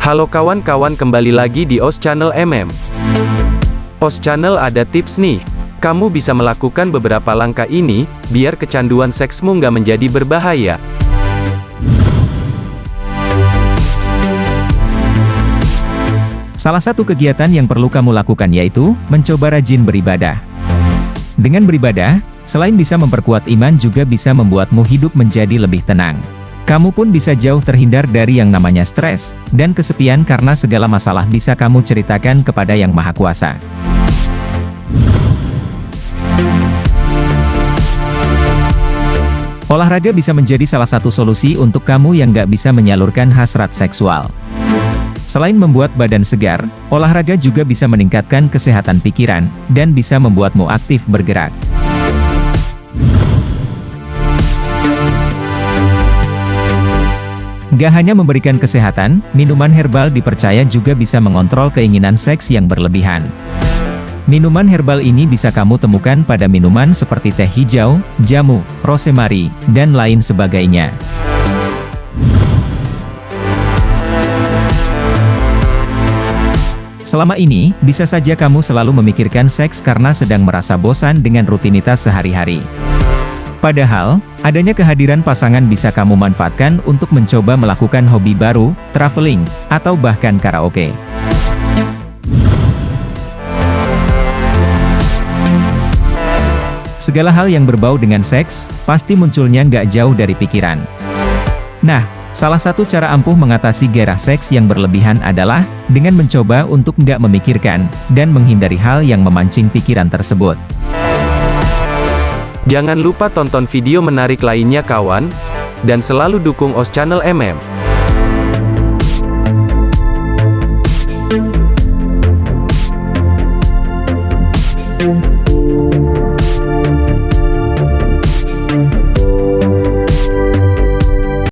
Halo kawan-kawan kembali lagi di OS Channel MM. OS Channel ada tips nih. Kamu bisa melakukan beberapa langkah ini, biar kecanduan seksmu nggak menjadi berbahaya. Salah satu kegiatan yang perlu kamu lakukan yaitu, mencoba rajin beribadah. Dengan beribadah, selain bisa memperkuat iman juga bisa membuatmu hidup menjadi lebih tenang. Kamu pun bisa jauh terhindar dari yang namanya stres, dan kesepian karena segala masalah bisa kamu ceritakan kepada Yang Maha Kuasa. Olahraga bisa menjadi salah satu solusi untuk kamu yang gak bisa menyalurkan hasrat seksual. Selain membuat badan segar, olahraga juga bisa meningkatkan kesehatan pikiran, dan bisa membuatmu aktif bergerak. Gak hanya memberikan kesehatan, minuman herbal dipercaya juga bisa mengontrol keinginan seks yang berlebihan. Minuman herbal ini bisa kamu temukan pada minuman seperti teh hijau, jamu, rosemary, dan lain sebagainya. Selama ini, bisa saja kamu selalu memikirkan seks karena sedang merasa bosan dengan rutinitas sehari-hari. Padahal, adanya kehadiran pasangan bisa kamu manfaatkan untuk mencoba melakukan hobi baru, traveling, atau bahkan karaoke. Segala hal yang berbau dengan seks, pasti munculnya nggak jauh dari pikiran. Nah, Salah satu cara ampuh mengatasi gairah seks yang berlebihan adalah, dengan mencoba untuk nggak memikirkan, dan menghindari hal yang memancing pikiran tersebut. Jangan lupa tonton video menarik lainnya kawan, dan selalu dukung OS Channel MM.